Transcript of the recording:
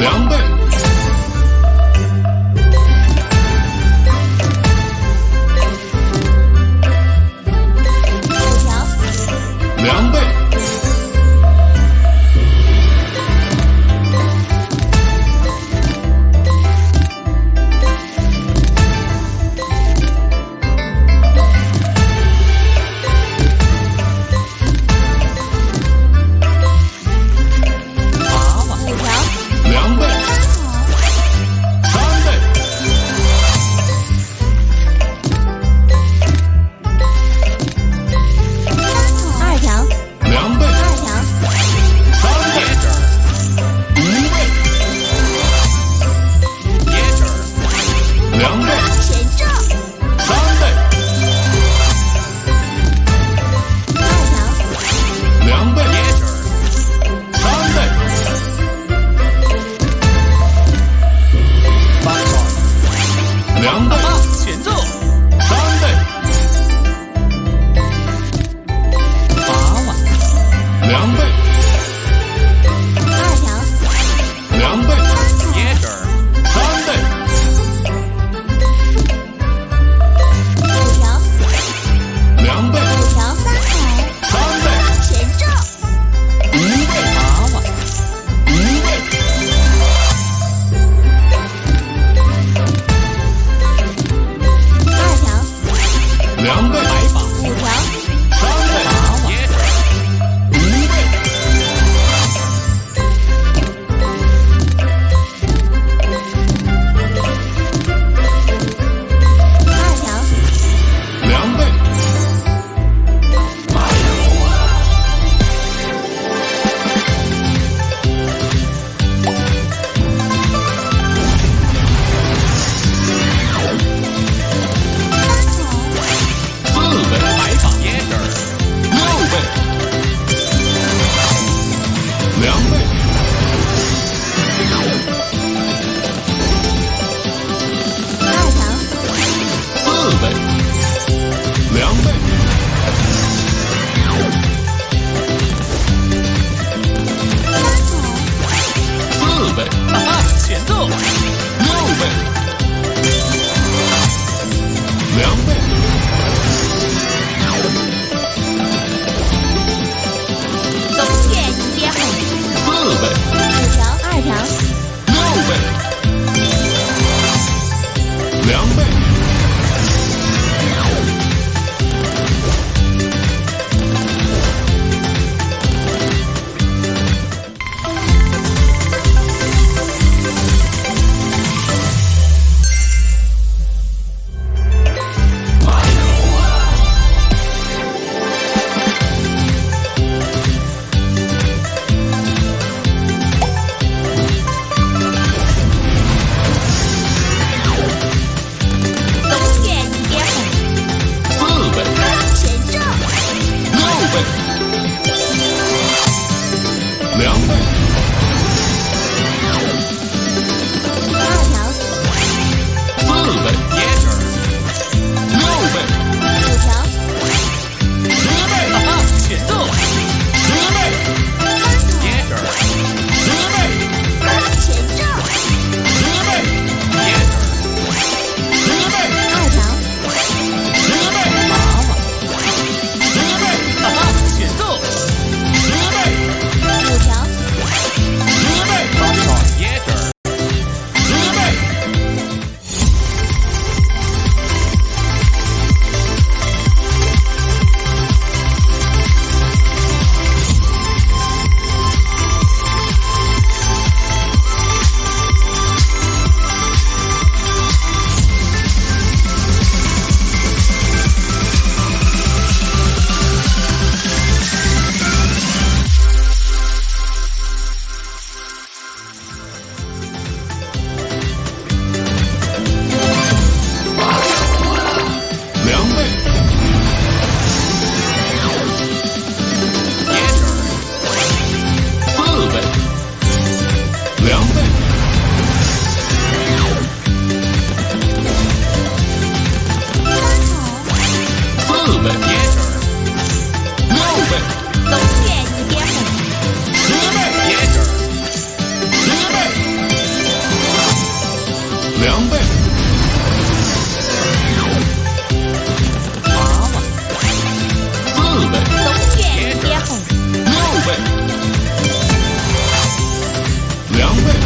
两倍。Yeah.